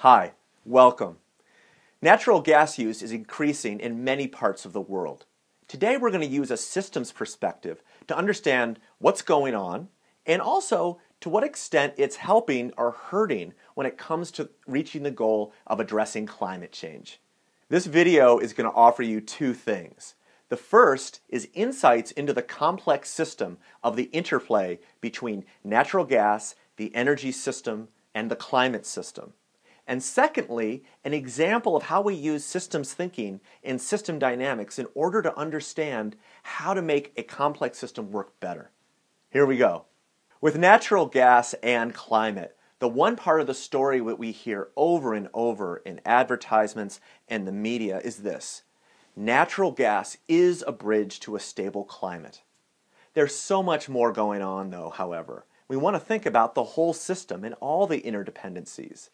Hi, welcome. Natural gas use is increasing in many parts of the world. Today we're going to use a systems perspective to understand what's going on and also to what extent it's helping or hurting when it comes to reaching the goal of addressing climate change. This video is going to offer you two things. The first is insights into the complex system of the interplay between natural gas, the energy system, and the climate system. And secondly, an example of how we use systems thinking and system dynamics in order to understand how to make a complex system work better. Here we go. With natural gas and climate, the one part of the story that we hear over and over in advertisements and the media is this natural gas is a bridge to a stable climate. There's so much more going on, though, however. We want to think about the whole system and all the interdependencies.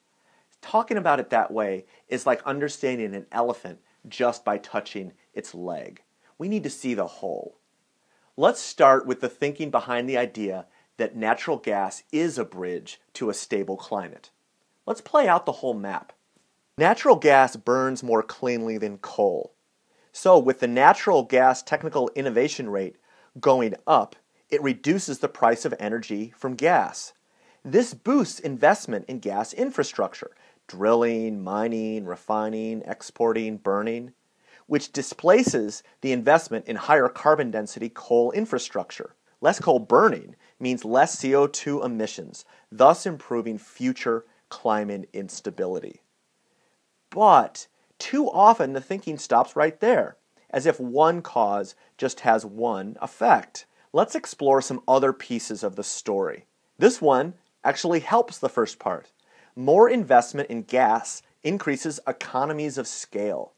Talking about it that way is like understanding an elephant just by touching its leg. We need to see the whole. Let's start with the thinking behind the idea that natural gas is a bridge to a stable climate. Let's play out the whole map. Natural gas burns more cleanly than coal. So, with the natural gas technical innovation rate going up, it reduces the price of energy from gas. This boosts investment in gas infrastructure, drilling, mining, refining, exporting, burning, which displaces the investment in higher carbon density coal infrastructure. Less coal burning means less CO2 emissions, thus improving future climate instability. But too often the thinking stops right there, as if one cause just has one effect. Let's explore some other pieces of the story. This one actually helps the first part. More investment in gas increases economies of scale,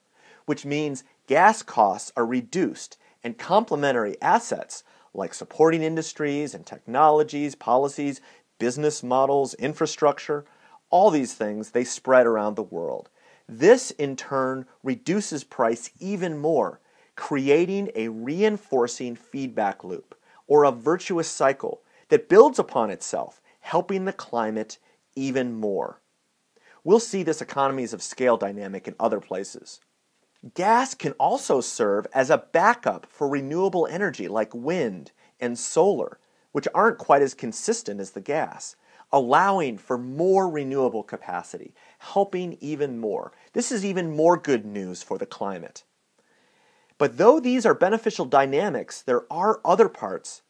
which means gas costs are reduced and complementary assets like supporting industries and technologies, policies, business models, infrastructure, all these things, they spread around the world. This in turn reduces price even more, creating a reinforcing feedback loop or a virtuous cycle that builds upon itself, helping the climate even more. We'll see this economies of scale dynamic in other places. Gas can also serve as a backup for renewable energy like wind and solar, which aren't quite as consistent as the gas, allowing for more renewable capacity, helping even more. This is even more good news for the climate. But though these are beneficial dynamics, there are other parts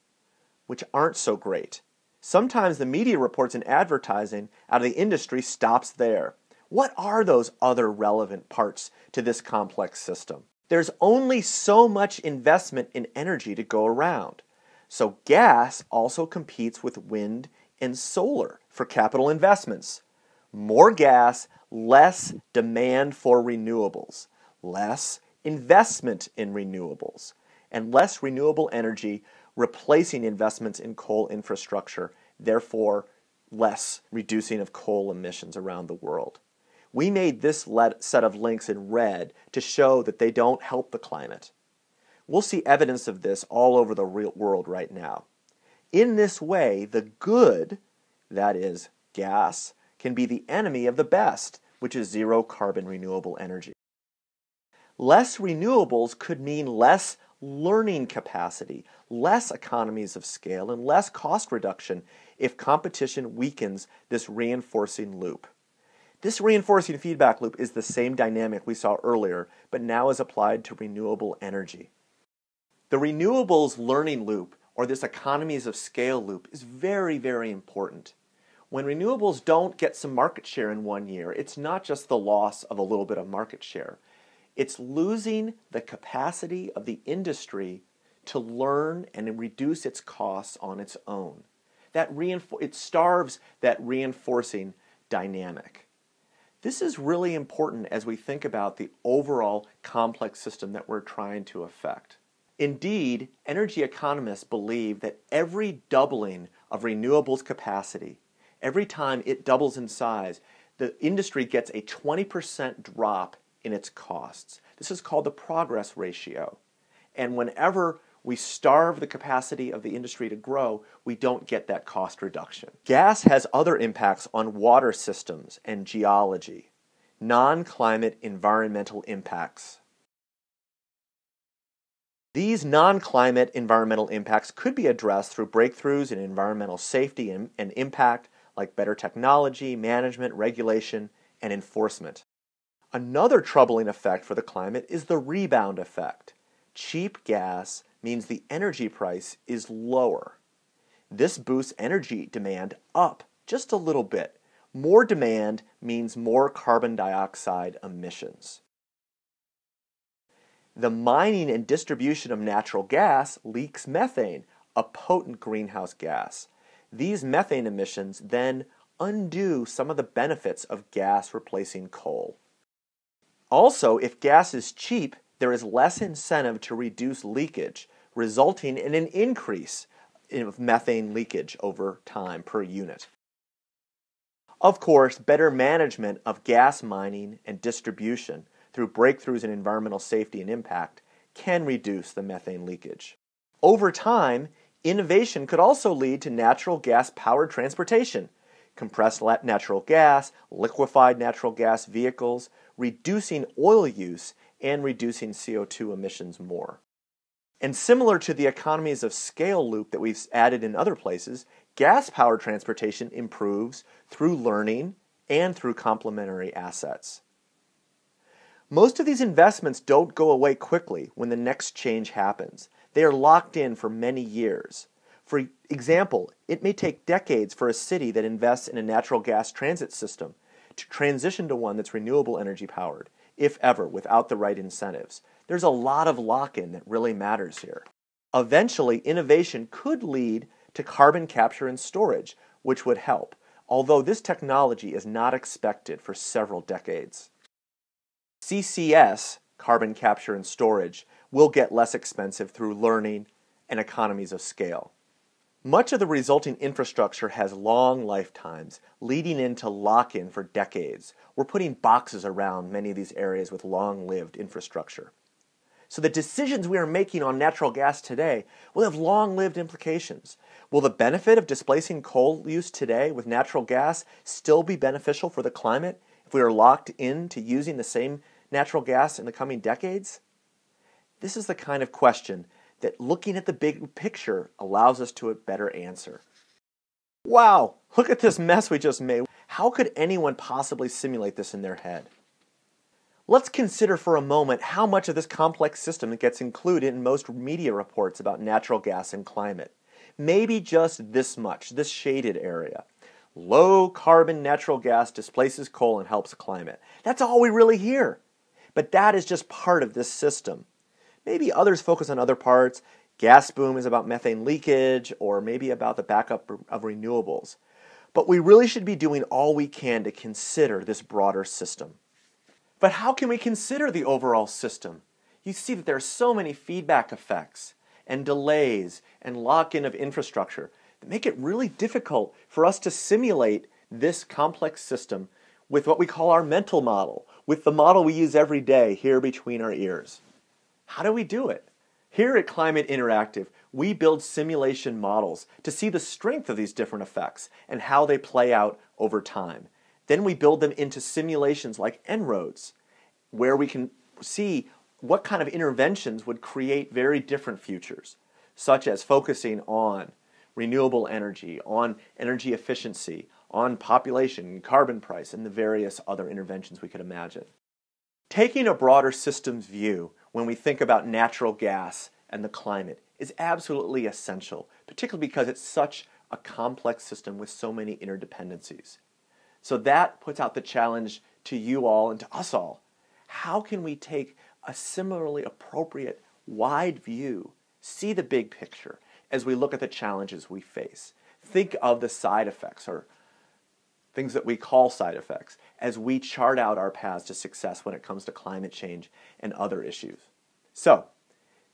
which aren't so great. Sometimes the media reports and advertising out of the industry stops there. What are those other relevant parts to this complex system? There's only so much investment in energy to go around. So gas also competes with wind and solar for capital investments. More gas, less demand for renewables, less investment in renewables, and less renewable energy replacing investments in coal infrastructure, therefore less reducing of coal emissions around the world. We made this set of links in red to show that they don't help the climate. We'll see evidence of this all over the real world right now. In this way, the good, that is, gas, can be the enemy of the best, which is zero carbon renewable energy. Less renewables could mean less learning capacity, less economies of scale, and less cost reduction if competition weakens this reinforcing loop. This reinforcing feedback loop is the same dynamic we saw earlier, but now is applied to renewable energy. The renewables learning loop, or this economies of scale loop, is very, very important. When renewables don't get some market share in one year, it's not just the loss of a little bit of market share. It's losing the capacity of the industry to learn and reduce its costs on its own. That reinfor- it starves that reinforcing dynamic. This is really important as we think about the overall complex system that we're trying to affect. Indeed, energy economists believe that every doubling of renewables capacity, every time it doubles in size, the industry gets a 20% drop in its costs. This is called the progress ratio. And whenever we starve the capacity of the industry to grow, we don't get that cost reduction. Gas has other impacts on water systems and geology, non climate environmental impacts. These non climate environmental impacts could be addressed through breakthroughs in environmental safety and, and, impact, like better technology, management, regulation, and enforcement. Another troubling effect for the climate is the rebound effect. Cheap gas means the energy price is lower. This boosts energy demand up just a little bit. More demand means more carbon dioxide emissions. The mining and distribution of natural gas leaks methane, a potent greenhouse gas. These methane emissions then undo some of the benefits of gas replacing coal. Also, if gas is cheap, there is less incentive to reduce leakage, resulting in an increase in methane leakage over time per unit. Of course, better management of gas mining and distribution through breakthroughs in environmental safety and impact can reduce the methane leakage. Over time, innovation could also lead to natural gas powered transportation, compressed natural gas, liquefied natural gas vehicles, reducing oil use and reducing CO2 emissions more. And similar to the economies of scale loop that we've added in other places, gas powered transportation improves through learning and through complementary assets. Most of these investments don't go away quickly when the next change happens. They are locked in for many years. For example, it may take decades for a city that invests in a natural gas transit system to transition to one that's renewable energy powered, if ever, without the right incentives. There's a lot of lock in that really matters here. Eventually, innovation could lead to carbon capture and storage, which would help, although this technology is not expected for several decades. CCS, carbon capture and storage, will get less expensive through learning and economies of scale. Much of the resulting infrastructure has long lifetimes, leading into lock in for decades. We're putting boxes around many of these areas with long lived infrastructure. So the decisions we are making on natural gas today will have long lived implications. Will the benefit of displacing coal use today with natural gas still be beneficial for the climate if we are locked into using the same natural gas in the coming decades? This is the kind of question that looking at the big picture allows us to a better answer. Wow, look at this mess we just made. How could anyone possibly simulate this in their head? Let's consider for a moment how much of this complex system gets included in most media reports about natural gas and climate. Maybe just this much, this shaded area. Low carbon natural gas displaces coal and helps climate. That's all we really hear. But that is just part of this system. Maybe others focus on other parts. Gas boom is about methane leakage, or maybe about the backup of renewables. But we really should be doing all we can to consider this broader system. But how can we consider the overall system? You see that there are so many feedback effects and delays and lock in of infrastructure that make it really difficult for us to simulate this complex system with what we call our mental model, with the model we use every day here between our ears. How do we do it? Here at Climate Interactive, we build simulation models to see the strength of these different effects and how they play out over time. Then we build them into simulations like En-ROADS, where we can see what kind of interventions would create very different futures, such as focusing on renewable energy, on energy efficiency, on population, carbon price, and the various other interventions we could imagine. Taking a broader systems view, when we think about natural gas and the climate is absolutely essential, particularly because it's such a complex system with so many interdependencies. So that puts out the challenge to you all and to us all. How can we take a similarly appropriate wide view, see the big picture as we look at the challenges we face? Think of the side effects or things that we call side effects, as we chart out our paths to success when it comes to climate change and other issues. So,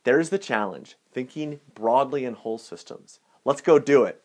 there's the challenge thinking broadly in whole systems. Let's go do it.